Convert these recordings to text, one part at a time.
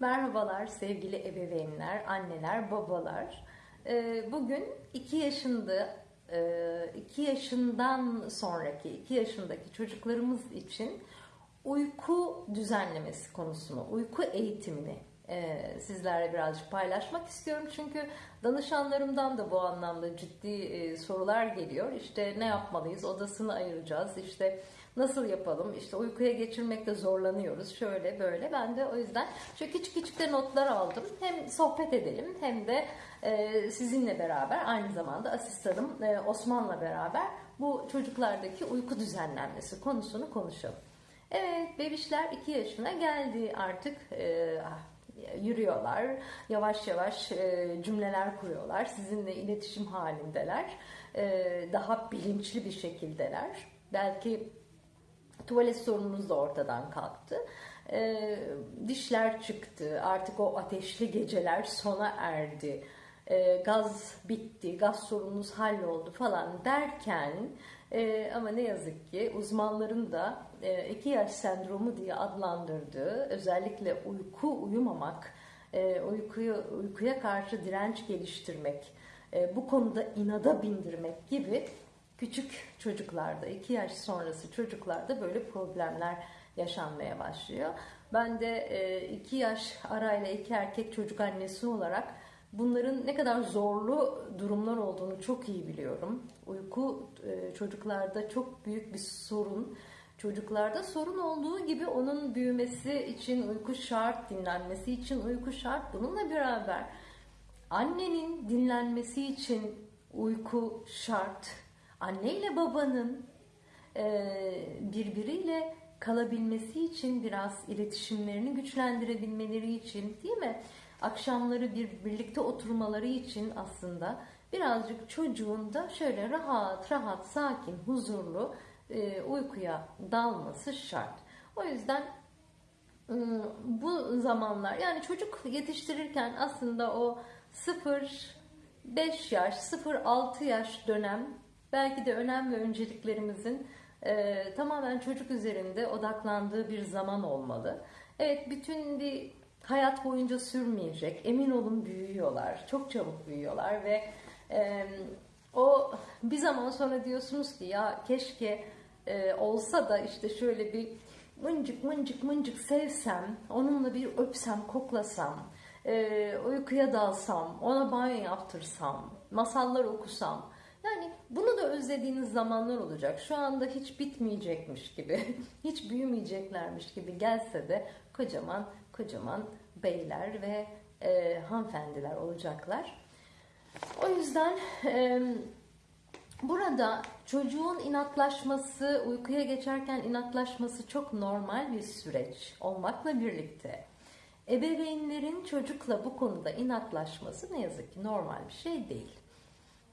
Merhabalar sevgili ebeveynler, anneler, babalar. Ee, Bugün 2 yaşında, 2 yaşından sonraki, 2 yaşındaki çocuklarımız için uyku düzenlemesi konusunu, uyku eğitimini e, sizlerle birazcık paylaşmak istiyorum. Çünkü danışanlarımdan da bu anlamda ciddi e, sorular geliyor. İşte ne yapmalıyız, odasını ayıracağız, işte nasıl yapalım, işte uykuya geçirmekte zorlanıyoruz, şöyle böyle. Ben de o yüzden şöyle küçük küçük de notlar aldım. Hem sohbet edelim hem de e, sizinle beraber aynı zamanda asistanım e, Osman'la beraber bu çocuklardaki uyku düzenlenmesi konusunu konuşalım. Evet, bebişler 2 yaşına geldi artık. E, yürüyorlar. Yavaş yavaş cümleler kuruyorlar. Sizinle iletişim halindeler. Daha bilinçli bir şekildeler. Belki tuvalet sorununuz da ortadan kalktı. E, dişler çıktı. Artık o ateşli geceler sona erdi. gaz bitti, gaz sorununuz halloldu falan derken ama ne yazık ki uzmanların da 2 yaş sendromu diye adlandırdığı özellikle uyku uyumamak, uykuyu, uykuya karşı direnç geliştirmek, bu konuda inada bindirmek gibi küçük çocuklarda, 2 yaş sonrası çocuklarda böyle problemler yaşanmaya başlıyor. Ben de 2 yaş arayla iki erkek çocuk annesi olarak bunların ne kadar zorlu durumlar olduğunu çok iyi biliyorum. Uyku çocuklarda çok büyük bir sorun. Çocuklarda sorun olduğu gibi onun büyümesi için uyku şart, dinlenmesi için uyku şart. Bununla beraber annenin dinlenmesi için uyku şart. Anne ile babanın birbiriyle kalabilmesi için biraz iletişimlerini güçlendirebilmeleri için değil mi? Akşamları bir birlikte oturmaları için aslında birazcık çocuğun da şöyle rahat rahat sakin huzurlu e, uykuya dalması şart. O yüzden ıı, bu zamanlar yani çocuk yetiştirirken aslında o 0-5 yaş, 0-6 yaş dönem belki de önem ve önceliklerimizin e, tamamen çocuk üzerinde odaklandığı bir zaman olmalı. Evet bütün bir hayat boyunca sürmeyecek. Emin olun büyüyorlar. Çok çabuk büyüyorlar ve e, o bir zaman sonra diyorsunuz ki ya keşke e, olsa da işte şöyle bir mıncık mıncık mıncık sevsem, onunla bir öpsem, koklasam, e, uykuya dalsam, ona banyo yaptırsam, masallar okusam. Yani bunu da özlediğiniz zamanlar olacak. Şu anda hiç bitmeyecekmiş gibi, hiç büyümeyeceklermiş gibi gelse de kocaman kocaman beyler ve e, hanımefendiler olacaklar. O yüzden e, burada çocuğun inatlaşması, uykuya geçerken inatlaşması çok normal bir süreç olmakla birlikte ebeveynlerin çocukla bu konuda inatlaşması ne yazık ki normal bir şey değil.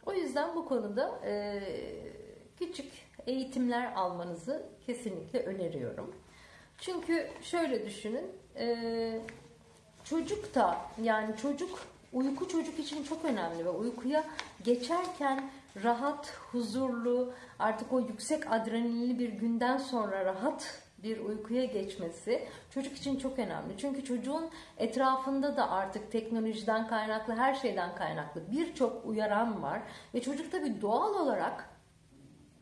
O yüzden bu konuda e, küçük eğitimler almanızı kesinlikle öneriyorum. Çünkü şöyle düşünün, e, çocuk da yani çocuk uyku çocuk için çok önemli ve uykuya geçerken rahat, huzurlu, artık o yüksek adrenalinli bir günden sonra rahat bir uykuya geçmesi çocuk için çok önemli. Çünkü çocuğun etrafında da artık teknolojiden kaynaklı, her şeyden kaynaklı birçok uyaran var ve çocuk tabii doğal olarak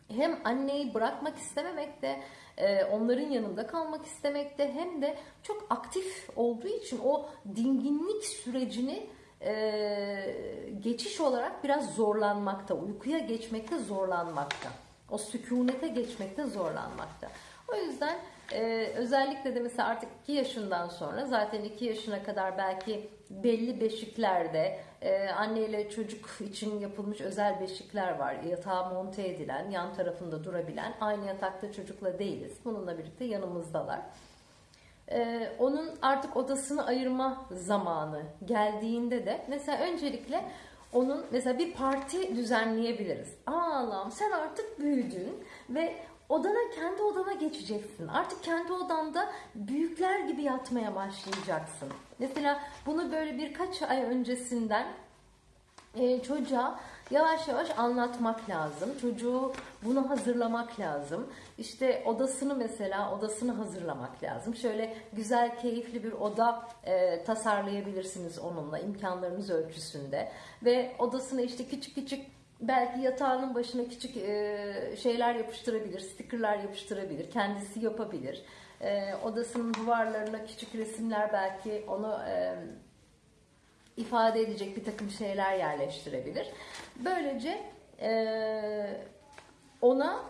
hem anneyi bırakmak istememekte, e, onların yanında kalmak istemekte hem de çok aktif olduğu için o dinginlik sürecini e, geçiş olarak biraz zorlanmakta, uykuya geçmekte zorlanmakta, o sükunete geçmekte zorlanmakta. O yüzden e, özellikle de mesela artık 2 yaşından sonra zaten 2 yaşına kadar belki belli beşiklerde e, anne ile çocuk için yapılmış özel beşikler var. Yatağa monte edilen, yan tarafında durabilen, aynı yatakta çocukla değiliz. Bununla birlikte yanımızdalar. E, onun artık odasını ayırma zamanı geldiğinde de mesela öncelikle onun mesela bir parti düzenleyebiliriz. Allah'ım sen artık büyüdün ve odana kendi odana geçeceksin. Artık kendi odanda büyükler gibi yatmaya başlayacaksın. Mesela bunu böyle birkaç ay öncesinden e, çocuğa yavaş yavaş anlatmak lazım. Çocuğu bunu hazırlamak lazım. İşte odasını mesela odasını hazırlamak lazım. Şöyle güzel, keyifli bir oda e, tasarlayabilirsiniz onunla imkanlarınız ölçüsünde. Ve odasını işte küçük küçük belki yatağının başına küçük e, şeyler yapıştırabilir, stickerlar yapıştırabilir, kendisi yapabilir. E, odasının duvarlarına küçük resimler belki onu e, ifade edecek bir takım şeyler yerleştirebilir. Böylece e, ona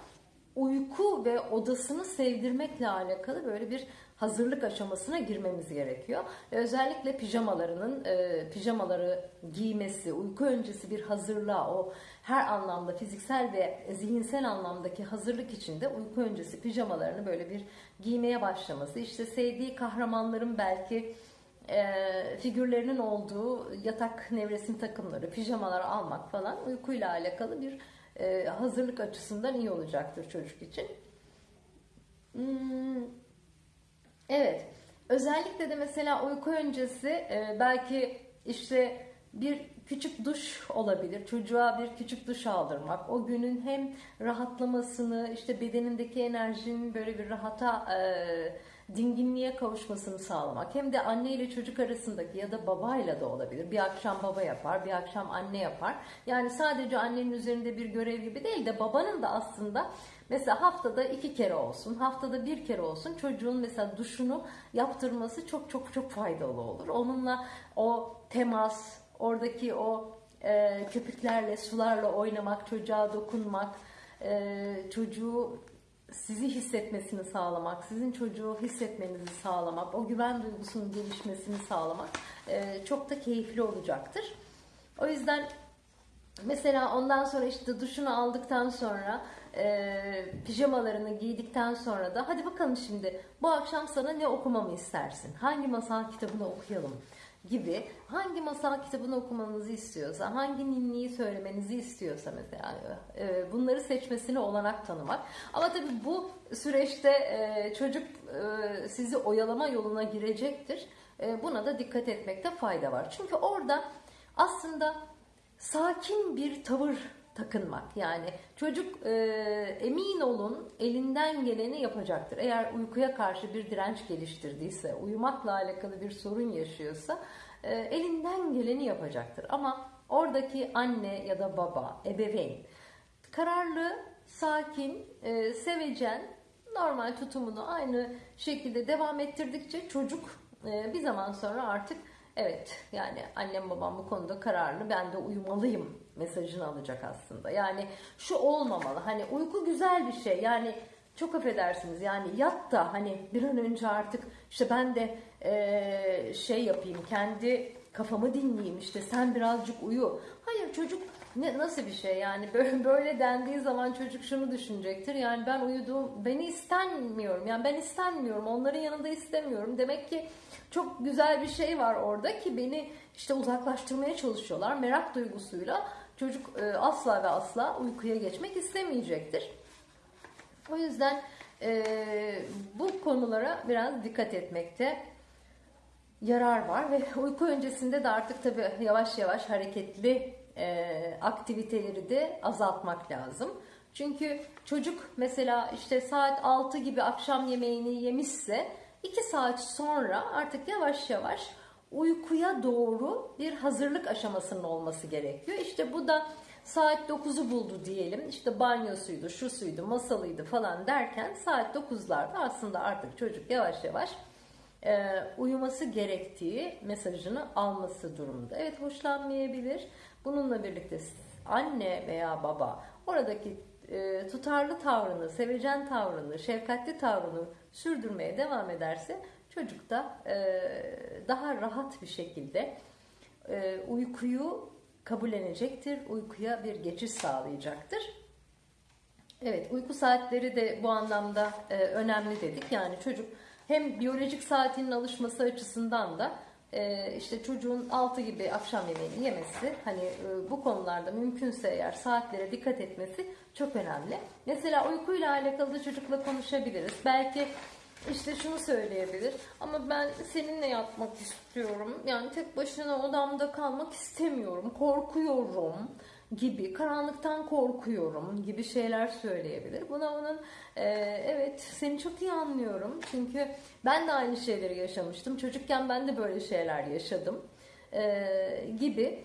uyku ve odasını sevdirmekle alakalı böyle bir hazırlık aşamasına girmemiz gerekiyor. Ve özellikle pijamalarının e, pijamaları giymesi, uyku öncesi bir hazırlığa, o her anlamda fiziksel ve zihinsel anlamdaki hazırlık içinde uyku öncesi pijamalarını böyle bir giymeye başlaması. İşte sevdiği kahramanların belki e, figürlerinin olduğu yatak nevresim takımları, pijamalar almak falan uykuyla alakalı bir e, hazırlık açısından iyi olacaktır çocuk için. Hmm, evet. Özellikle de mesela uyku öncesi e, belki işte bir küçük duş olabilir. Çocuğa bir küçük duş aldırmak. O günün hem rahatlamasını, işte bedenindeki enerjinin böyle bir rahata, e, dinginliğe kavuşmasını sağlamak. Hem de anne ile çocuk arasındaki ya da babayla da olabilir. Bir akşam baba yapar, bir akşam anne yapar. Yani sadece annenin üzerinde bir görev gibi değil de babanın da aslında Mesela haftada iki kere olsun, haftada bir kere olsun çocuğun mesela duşunu yaptırması çok çok çok faydalı olur. Onunla o temas, oradaki o e, köpüklerle, sularla oynamak, çocuğa dokunmak, e, çocuğu sizi hissetmesini sağlamak, sizin çocuğu hissetmenizi sağlamak, o güven duygusunun gelişmesini sağlamak e, çok da keyifli olacaktır. O yüzden mesela ondan sonra işte duşunu aldıktan sonra e, pijamalarını giydikten sonra da hadi bakalım şimdi bu akşam sana ne okumamı istersin? Hangi masal kitabını okuyalım? Gibi hangi masal kitabını okumanızı istiyorsa, hangi ninniyi söylemenizi istiyorsa mesela e, bunları seçmesine olanak tanımak. Ama tabii bu süreçte e, çocuk e, sizi oyalama yoluna girecektir. Buna da dikkat etmekte fayda var. Çünkü orada aslında sakin bir tavır takınmak. Yani çocuk e, emin olun elinden geleni yapacaktır. Eğer uykuya karşı bir direnç geliştirdiyse, uyumakla alakalı bir sorun yaşıyorsa e, elinden geleni yapacaktır. Ama oradaki anne ya da baba, ebeveyn kararlı, sakin, e, sevecen, normal tutumunu aynı şekilde devam ettirdikçe çocuk e, bir zaman sonra artık evet yani annem babam bu konuda kararlı ben de uyumalıyım mesajını alacak aslında. Yani şu olmamalı hani uyku güzel bir şey yani çok affedersiniz yani yat da hani bir an önce artık işte ben de e, şey yapayım kendi kafamı dinleyeyim işte sen birazcık uyu. Hayır çocuk ne, nasıl bir şey yani böyle, böyle dendiği zaman çocuk şunu düşünecektir. Yani ben uyuduğum beni istenmiyorum yani ben istenmiyorum onların yanında istemiyorum. Demek ki çok güzel bir şey var orada ki beni işte uzaklaştırmaya çalışıyorlar merak duygusuyla. Çocuk e, asla ve asla uykuya geçmek istemeyecektir. O yüzden e, bu konulara biraz dikkat etmekte yarar var ve uyku öncesinde de artık tabii yavaş yavaş hareketli e, aktiviteleri de azaltmak lazım. Çünkü çocuk mesela işte saat 6 gibi akşam yemeğini yemişse 2 saat sonra artık yavaş yavaş uykuya doğru bir hazırlık aşamasının olması gerekiyor. İşte bu da saat 9'u buldu diyelim. İşte banyosuydu, şu suydu, masalıydı falan derken saat 9'larda aslında artık çocuk yavaş yavaş e, uyuması gerektiği mesajını alması durumunda. Evet hoşlanmayabilir. Bununla birlikte anne veya baba oradaki e, tutarlı tavrını, sevecen tavrını, şefkatli tavrını sürdürmeye devam ederse çocuk da e, daha rahat bir şekilde e, uykuyu kabullenecektir. Uykuya bir geçiş sağlayacaktır. Evet uyku saatleri de bu anlamda e, önemli dedik. Yani çocuk hem biyolojik saatinin alışması açısından da e, işte çocuğun 6 gibi akşam yemeğini yemesi hani e, bu konularda mümkünse eğer saatlere dikkat etmesi çok önemli. Mesela uykuyla alakalı da çocukla konuşabiliriz. Belki işte şunu söyleyebilir ama ben seninle yatmak istiyorum. Yani tek başına odamda kalmak istemiyorum. Korkuyorum. gibi, karanlıktan korkuyorum gibi şeyler söyleyebilir. Buna onun e, evet seni çok iyi anlıyorum çünkü ben de aynı şeyleri yaşamıştım. Çocukken ben de böyle şeyler yaşadım e, gibi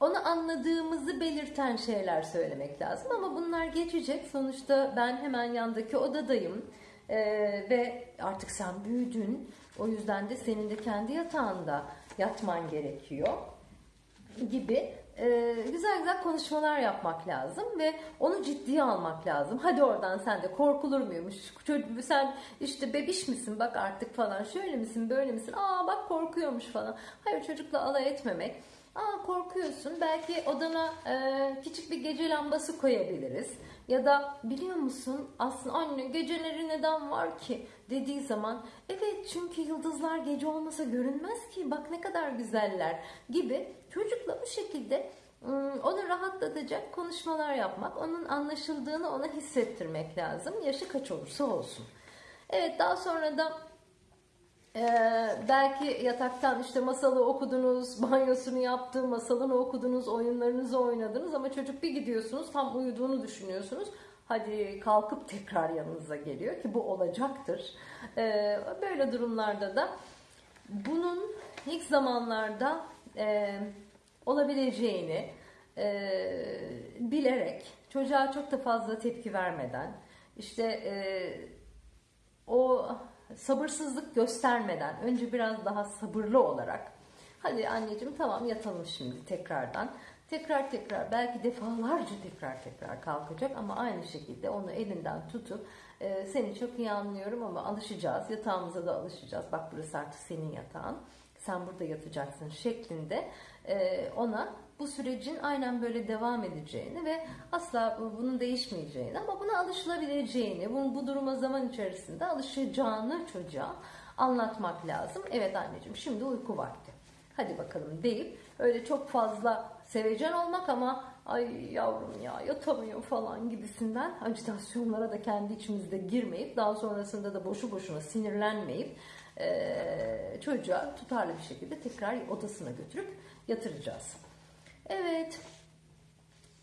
onu anladığımızı belirten şeyler söylemek lazım ama bunlar geçecek. Sonuçta ben hemen yandaki odadayım ee, ve artık sen büyüdün. O yüzden de senin de kendi yatağında yatman gerekiyor gibi e, güzel güzel konuşmalar yapmak lazım ve onu ciddiye almak lazım. Hadi oradan sen de korkulur muymuş? Çocuk, sen işte bebiş misin bak artık falan şöyle misin böyle misin? Aa bak korkuyormuş falan. Hayır çocukla alay etmemek. Aa korkuyorsun. Belki odana e, küçük bir gece lambası koyabiliriz. Ya da biliyor musun aslında anne geceleri neden var ki dediği zaman evet çünkü yıldızlar gece olmasa görünmez ki bak ne kadar güzeller gibi çocukla bu şekilde onu rahatlatacak konuşmalar yapmak, onun anlaşıldığını ona hissettirmek lazım. Yaşı kaç olursa olsun. Evet daha sonra da ee, belki yataktan işte masalı okudunuz, banyosunu yaptı, masalını okudunuz, oyunlarınızı oynadınız ama çocuk bir gidiyorsunuz tam uyuduğunu düşünüyorsunuz. Hadi kalkıp tekrar yanınıza geliyor ki bu olacaktır. Ee, böyle durumlarda da bunun ilk zamanlarda e, olabileceğini e, bilerek çocuğa çok da fazla tepki vermeden işte e, o sabırsızlık göstermeden önce biraz daha sabırlı olarak hadi anneciğim tamam yatalım şimdi tekrardan. Tekrar tekrar belki defalarca tekrar tekrar kalkacak ama aynı şekilde onu elinden tutup e, seni çok iyi anlıyorum ama alışacağız yatağımıza da alışacağız. Bak burası artık senin yatağın sen burada yatacaksın. şeklinde e, ona bu sürecin aynen böyle devam edeceğini ve asla bunun değişmeyeceğini ama buna alışılabileceğini, bunun bu duruma zaman içerisinde alışacağını çocuğa anlatmak lazım. Evet anneciğim şimdi uyku vakti. Hadi bakalım deyip öyle çok fazla sevecen olmak ama ay yavrum ya yatamıyor falan gibisinden acitasyonlara da kendi içimizde girmeyip daha sonrasında da boşu boşuna sinirlenmeyip e, çocuğa tutarlı bir şekilde tekrar odasına götürüp yatıracağız. Evet.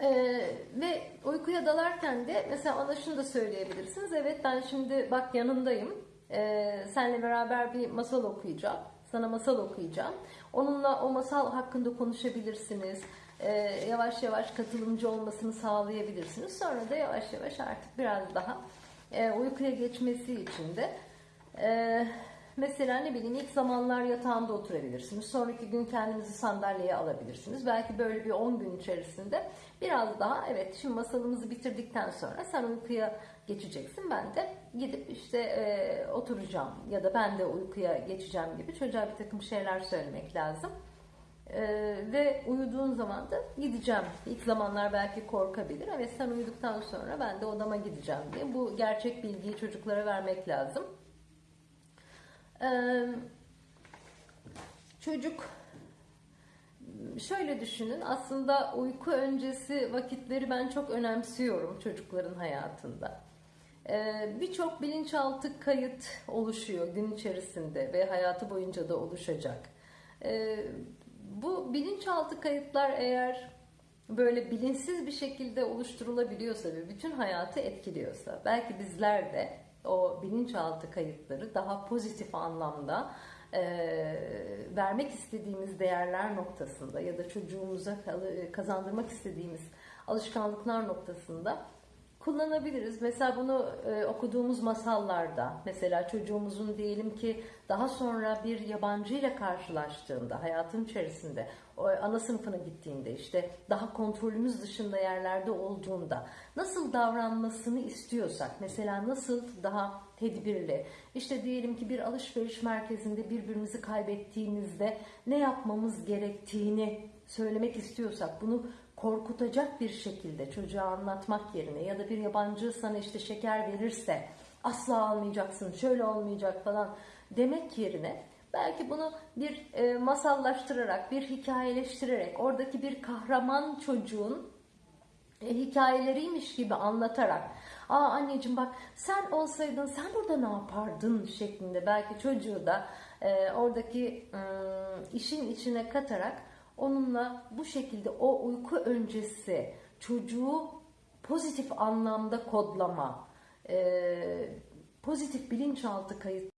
Ee, ve uykuya dalarken de mesela ona şunu da söyleyebilirsiniz. Evet ben şimdi bak yanındayım. Ee, seninle beraber bir masal okuyacağım. Sana masal okuyacağım. Onunla o masal hakkında konuşabilirsiniz. Ee, yavaş yavaş katılımcı olmasını sağlayabilirsiniz. Sonra da yavaş yavaş artık biraz daha e, uykuya geçmesi için de e, Mesela ne bileyim ilk zamanlar yatağında oturabilirsiniz. Sonraki gün kendinizi sandalyeye alabilirsiniz. Belki böyle bir 10 gün içerisinde biraz daha evet şimdi masalımızı bitirdikten sonra sen uykuya geçeceksin. Ben de gidip işte e, oturacağım ya da ben de uykuya geçeceğim gibi çocuğa bir takım şeyler söylemek lazım. Ee, ve uyuduğun zaman da gideceğim. İlk zamanlar belki korkabilir. Evet sen uyuduktan sonra ben de odama gideceğim diye. Bu gerçek bilgiyi çocuklara vermek lazım. Çocuk şöyle düşünün aslında uyku öncesi vakitleri ben çok önemsiyorum çocukların hayatında. Ee, Birçok bilinçaltı kayıt oluşuyor gün içerisinde ve hayatı boyunca da oluşacak. Bu bilinçaltı kayıtlar eğer böyle bilinçsiz bir şekilde oluşturulabiliyorsa ve bütün hayatı etkiliyorsa belki bizler de o bilinçaltı kayıtları daha pozitif anlamda e, vermek istediğimiz değerler noktasında ya da çocuğumuza kazandırmak istediğimiz alışkanlıklar noktasında kullanabiliriz. Mesela bunu e, okuduğumuz masallarda, mesela çocuğumuzun diyelim ki daha sonra bir yabancı ile karşılaştığında, hayatın içerisinde, o ana sınıfına gittiğinde, işte daha kontrolümüz dışında yerlerde olduğunda nasıl davranmasını istiyorsak, mesela nasıl daha tedbirli, işte diyelim ki bir alışveriş merkezinde birbirimizi kaybettiğimizde ne yapmamız gerektiğini söylemek istiyorsak, bunu korkutacak bir şekilde çocuğa anlatmak yerine ya da bir yabancı sana işte şeker verirse asla almayacaksın, şöyle olmayacak falan demek yerine belki bunu bir e, masallaştırarak, bir hikayeleştirerek, oradaki bir kahraman çocuğun e, hikayeleriymiş gibi anlatarak aa anneciğim bak sen olsaydın sen burada ne yapardın? şeklinde belki çocuğu da e, oradaki e, işin içine katarak onunla bu şekilde o uyku öncesi çocuğu pozitif anlamda kodlama, pozitif bilinçaltı kayıt